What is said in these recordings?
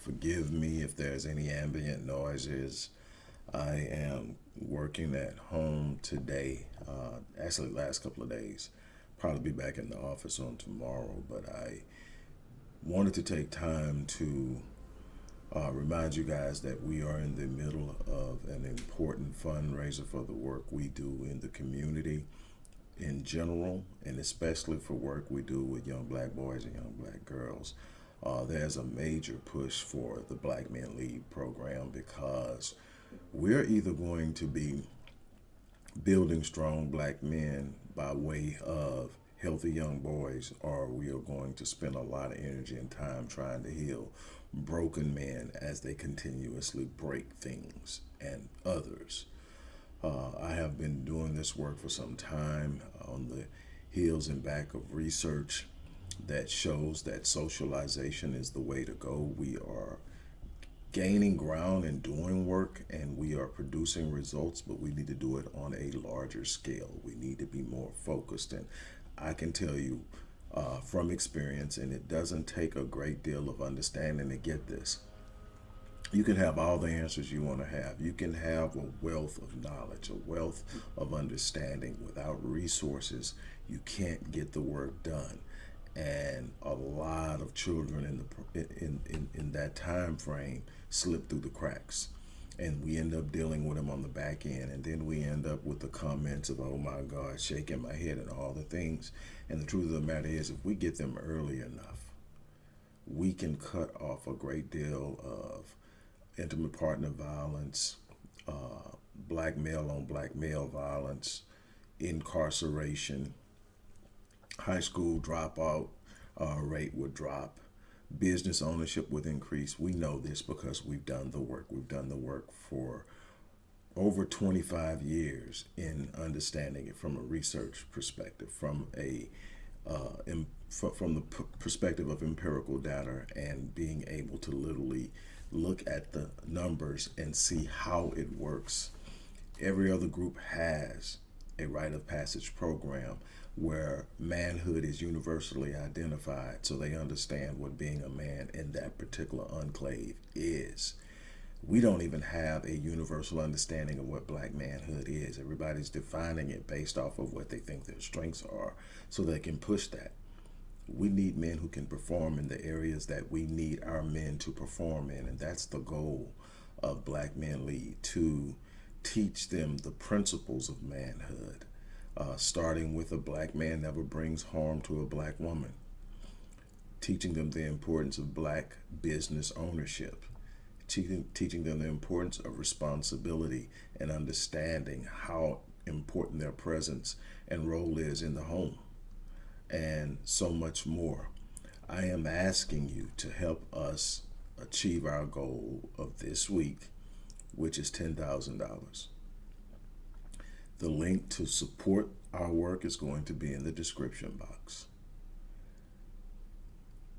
Forgive me if there's any ambient noises. I am working at home today, uh, actually last couple of days. Probably be back in the office on tomorrow, but I wanted to take time to uh, remind you guys that we are in the middle of an important fundraiser for the work we do in the community in general, and especially for work we do with young black boys and young black girls. Uh, there's a major push for the Black Men Lead program because we're either going to be building strong black men by way of healthy young boys, or we are going to spend a lot of energy and time trying to heal broken men as they continuously break things and others. Uh, I have been doing this work for some time on the heels and back of research that shows that socialization is the way to go. We are gaining ground and doing work and we are producing results, but we need to do it on a larger scale. We need to be more focused. And I can tell you uh, from experience, and it doesn't take a great deal of understanding to get this. You can have all the answers you want to have. You can have a wealth of knowledge, a wealth of understanding. Without resources, you can't get the work done and a lot of children in the in, in in that time frame slip through the cracks. And we end up dealing with them on the back end. And then we end up with the comments of oh my god shaking my head and all the things. And the truth of the matter is if we get them early enough we can cut off a great deal of intimate partner violence uh, black male on black male violence incarceration high school dropout uh, rate would drop, business ownership would increase. We know this because we've done the work. We've done the work for over 25 years in understanding it from a research perspective, from a uh, in, from the perspective of empirical data and being able to literally look at the numbers and see how it works. Every other group has a rite of passage program where manhood is universally identified so they understand what being a man in that particular enclave is. We don't even have a universal understanding of what black manhood is. Everybody's defining it based off of what they think their strengths are so they can push that. We need men who can perform in the areas that we need our men to perform in, and that's the goal of Black Men Lead, to teach them the principles of manhood uh, starting with a black man never brings harm to a black woman, teaching them the importance of black business ownership, teaching, teaching them the importance of responsibility and understanding how important their presence and role is in the home, and so much more. I am asking you to help us achieve our goal of this week, which is $10,000. The link to support our work is going to be in the description box.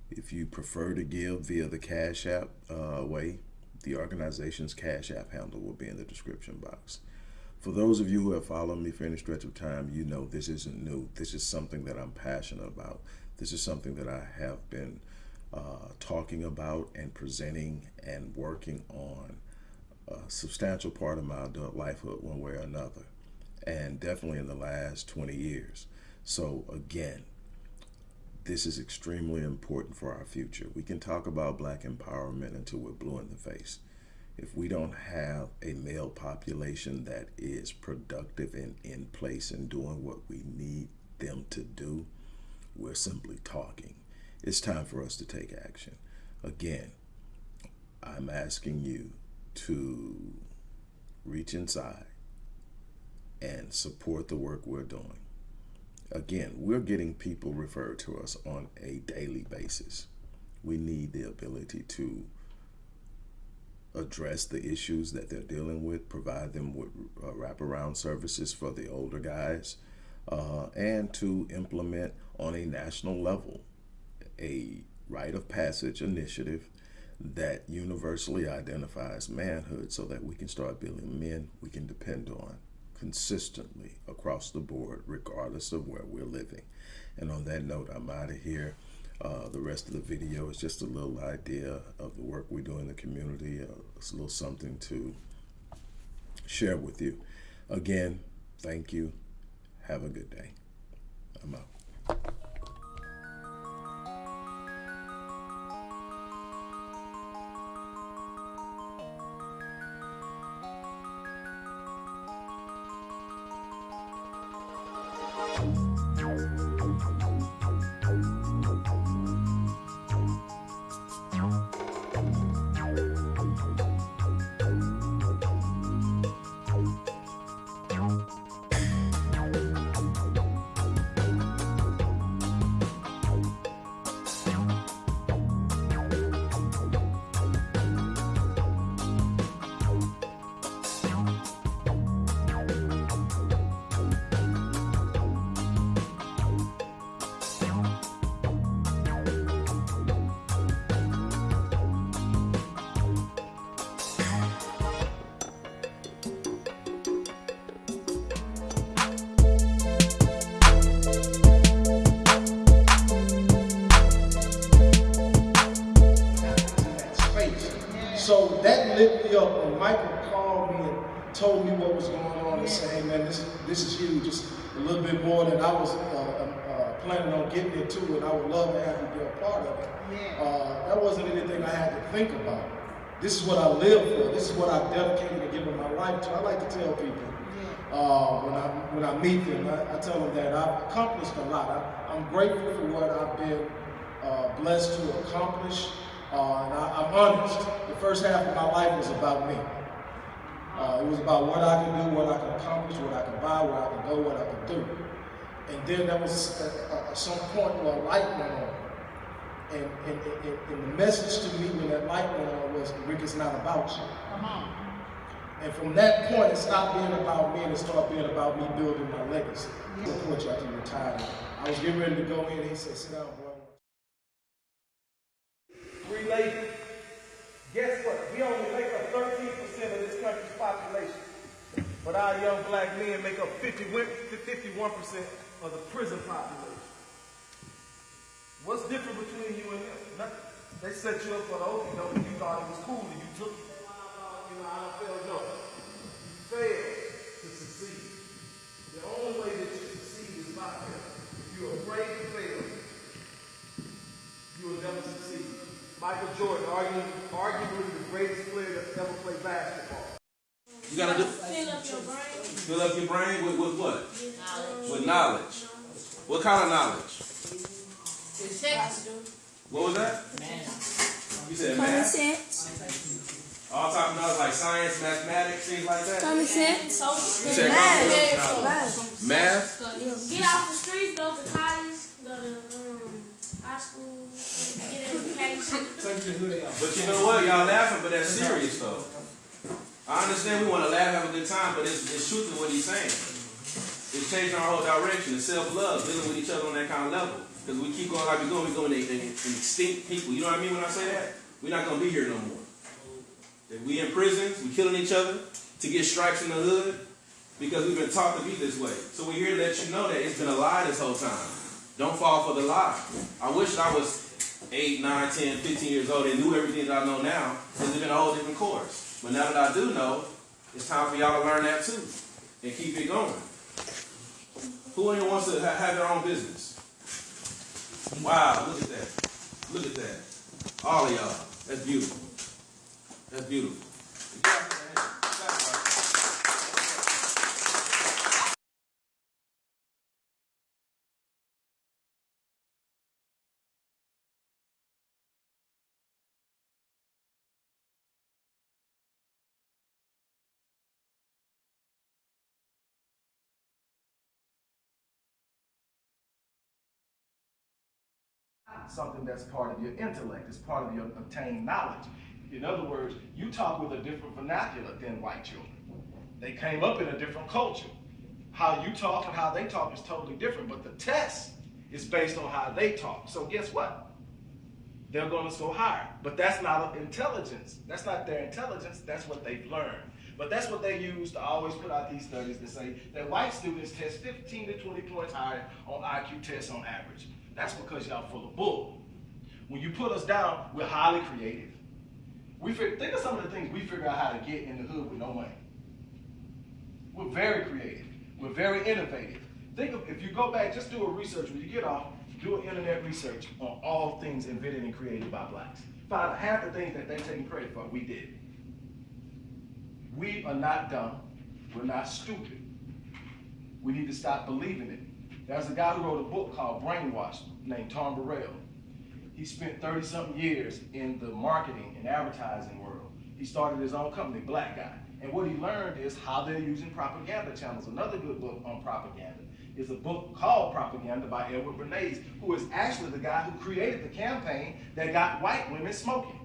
If you prefer to give via the Cash App uh, way, the organization's Cash App handle will be in the description box. For those of you who have followed me for any stretch of time, you know this isn't new. This is something that I'm passionate about. This is something that I have been uh, talking about and presenting and working on a substantial part of my adult lifehood one way or another and definitely in the last 20 years. So again, this is extremely important for our future. We can talk about black empowerment until we're blue in the face. If we don't have a male population that is productive and in place and doing what we need them to do, we're simply talking. It's time for us to take action. Again, I'm asking you to reach inside and support the work we're doing. Again, we're getting people referred to us on a daily basis. We need the ability to address the issues that they're dealing with, provide them with uh, wraparound services for the older guys, uh, and to implement on a national level a rite of passage initiative that universally identifies manhood so that we can start building men we can depend on consistently across the board, regardless of where we're living. And on that note, I'm out of here. Uh, the rest of the video is just a little idea of the work we do in the community. Uh, it's a little something to share with you. Again, thank you. Have a good day. I'm out. Lit me up when Michael called me and told me what was going on and said, man, this, this is huge. Just a little bit more than I was uh, uh, uh, planning on getting into and I would love to have you be a part of it. Uh, that wasn't anything I had to think about. This is what I live for. This is what I've dedicated and given my life to. I like to tell people uh, when I when I meet them, I, I tell them that I've accomplished a lot. I, I'm grateful for what I've been uh, blessed to accomplish, uh, and I, I'm honest. The first half of my life was about me. Uh, it was about what I can do, what I can accomplish, what I can buy, where I can go, what I can do. And then there was at, some point where a light went on. And, and, and, and the message to me when that light went on was, Rick, it's not about you. And from that point, it stopped being about me and it started being about me building my legacy. Support you after you retired. I was getting ready to go in. He said, sit down, boy. Three ladies. Guess what? We only make up 13% of this country's population. But our young black men make up 50, 51% of the prison population. What's different between you and them? Nothing. They set you up for the okie doke and you thought it was cool and you took it. You know, I don't no. You failed to succeed. The only way that you succeed is by fail. If you're afraid to fail, you will never succeed. Michael Jordan, arguably, arguably the greatest player that's ever played basketball. You gotta do Fill up your brain. fill up your brain with, with what? With knowledge. What kind of knowledge? What was that? You said Common math. sense. All type of knowledge like science, mathematics, things like that. Common sense. You said common Math. math. Get off the streets, go to college, go to um, high school, get education. But you know what? Y'all laughing, but that's serious though. I understand we want to laugh, have a good time, but it's, it's truth in what he's saying. It's changing our whole direction. It's self-love, dealing with each other on that kind of level. Because we keep going like we're going, we're going to extinct people. You know what I mean when I say that? We're not going to be here no more. If we in prisons, we killing each other to get stripes in the hood because we've been taught to be this way. So we're here to let you know that it's been a lie this whole time. Don't fall for the lie. I wish I was 8, 9, 10, 15 years old and knew everything that I know now because it's been a whole different course. But now that I do know, it's time for y'all to learn that too and keep it going. Who in here wants to ha- have their own business? Wow, look at that. Look at that. All of y'all. That's beautiful. That's beautiful. Something that's part of your intellect, it's part of your obtained knowledge. In other words, you talk with a different vernacular than white children. They came up in a different culture. how you talk and how they talk is totally different, but the test is based on how they talk. So guess what? They're going to go higher. But that's not intelligence. That's not their intelligence. That's what they've learned. But that's what they use to always put out these studies to say that white students test 15 to 20 points higher on IQ tests on average. That's because y'all full of bull. When you put us down, we're highly creative. We think of some of the things we figure out how to get in the hood with no money. We're very creative. We're very innovative. Think of if you go back, just do a research when you get off, do an internet research on all things invented and created by blacks. Find half the things that they're taking credit for, we did. We are not dumb. We're not stupid. We need to stop believing it. There's a guy who wrote a book called Brainwashed named Tom Burrell. He spent 30 something years in the marketing and advertising world. He started his own company, Black Guy. And what he learned is how they're using propaganda channels. Another good book on propaganda is a book called Propaganda by Edward Bernays, who is actually the guy who created the campaign that got white women smoking.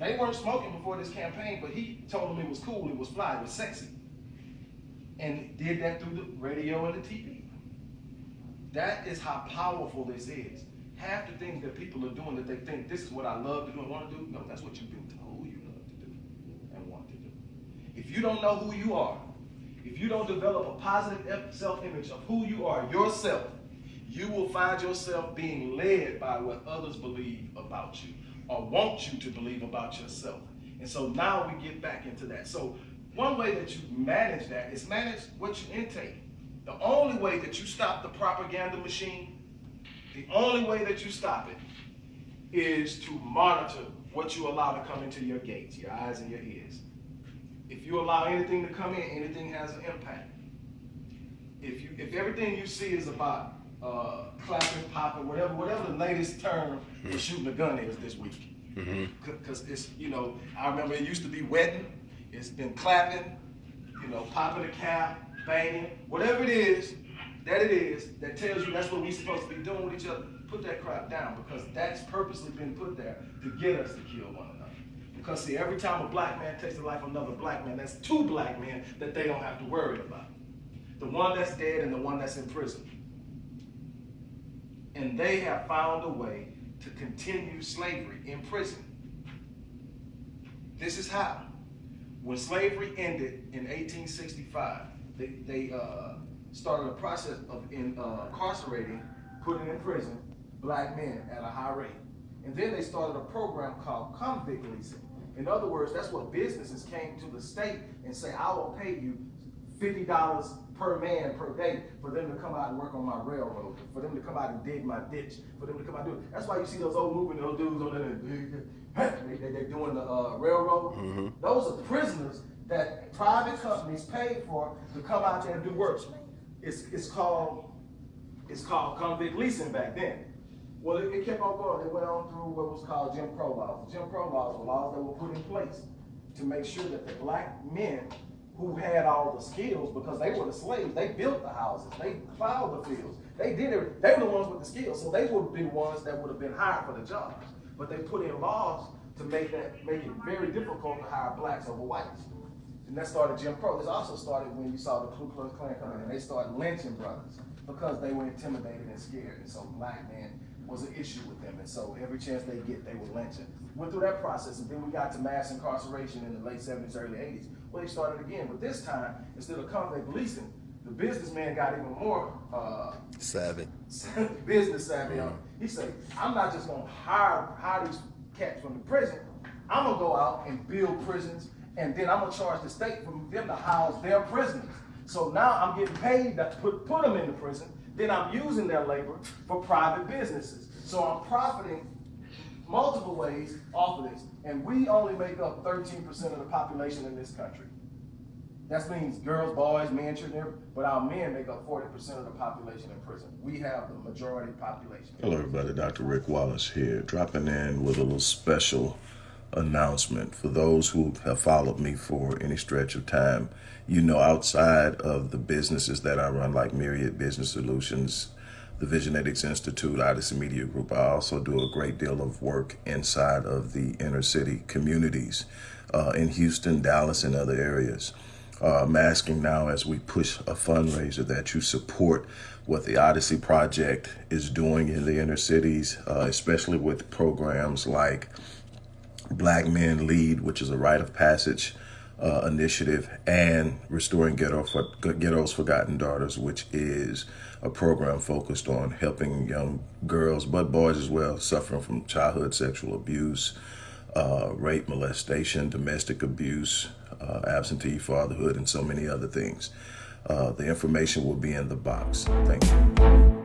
They weren't smoking before this campaign, but he told them it was cool, it was fly, it was sexy. And did that through the radio and the TV. That is how powerful this is. Half the things that people are doing that they think this is what I love to do and want to do, no, that's what you've been told you love to do and want to do. If you don't know who you are, if you don't develop a positive self-image of who you are yourself, you will find yourself being led by what others believe about you or want you to believe about yourself. And so now we get back into that. So one way that you manage that is manage what you intake. The only way that you stop the propaganda machine, the only way that you stop it is to monitor what you allow to come into your gates, your eyes and your ears. If you allow anything to come in, anything has an impact. If you if everything you see is about uh, clapping, popping, whatever whatever the latest term for shooting a gun is this week, because it's you know I remember it used to be wedding, it's been clapping, you know popping a cap, banging, whatever it is that it is that tells you that's what we're supposed to be doing with each other. Put that crap down because that's purposely been put there to get us to kill one another. Because see, every time a black man takes the life of another black man, that's two black men that they don't have to worry about. The one that's dead and the one that's in prison. And they have found a way to continue slavery in prison. This is how. When slavery ended in 1865, they, they uh, started a process of in, uh, incarcerating, putting in prison, black men at a high rate. And then they started a program called convict leasing. In other words, that's what businesses came to the state and say, I will pay you $50 per man per day for them to come out and work on my railroad, for them to come out and dig my ditch, for them to come out and do it. That's why you see those old moving, those dudes on there, they, they, they're doing the uh, railroad. Those are prisoners that private companies paid for to come out there and do work. It's, it's called, it's called convict leasing back then. Well, it, it kept on going. It went on through what was called Jim Crow laws. Jim Crow laws were laws that were put in place to make sure that the black men who had all the skills, because they were the slaves, they built the houses, they plowed the fields, they did it. They were the ones with the skills, so they would be the ones that would have been hired for the jobs. But they put in laws to make that make it very difficult to hire blacks over whites. And that started Jim Crow. This also started when you saw the Ku Klux Klan come in, and they started lynching brothers because they were intimidated and scared. And so black men was an issue with them. And so every chance they get, they were lynching. Went through that process, and then we got to mass incarceration in the late 70s, early 80s. Well, they started again, but this time, instead of convict leasing, the businessman got even more uh, Savvy. business savvy on. He said, I'm not just gonna hire hire these cats from the prison. I'm gonna go out and build prisons, and then I'm gonna charge the state for them to house their prisoners. So now I'm getting paid to put put them in the prison. Then I'm using their labor for private businesses. So I'm profiting multiple ways off of this, and we only make up 13% of the population in this country. That means girls, boys, men, children, but our men make up 40% of the population in prison. We have the majority population. Hello, everybody. Dr. Rick Wallace here, dropping in with a little special announcement for those who have followed me for any stretch of time. You know, outside of the businesses that I run, like Myriad Business Solutions, the Visionetics Institute, Odyssey Media Group, I also do a great deal of work inside of the inner city communities uh, in Houston, Dallas, and other areas. Uh, I'm asking now as we push a fundraiser that you support what the Odyssey Project is doing in the inner cities, uh, especially with programs like Black Men Lead, which is a rite of passage uh, initiative, and Restoring Ghetto for, Ghetto's Forgotten Daughters, which is a program focused on helping young girls, but boys as well, suffering from childhood sexual abuse, uh, rape, molestation, domestic abuse, uh, absentee fatherhood, and so many other things. Uh, the information will be in the box. Thank you.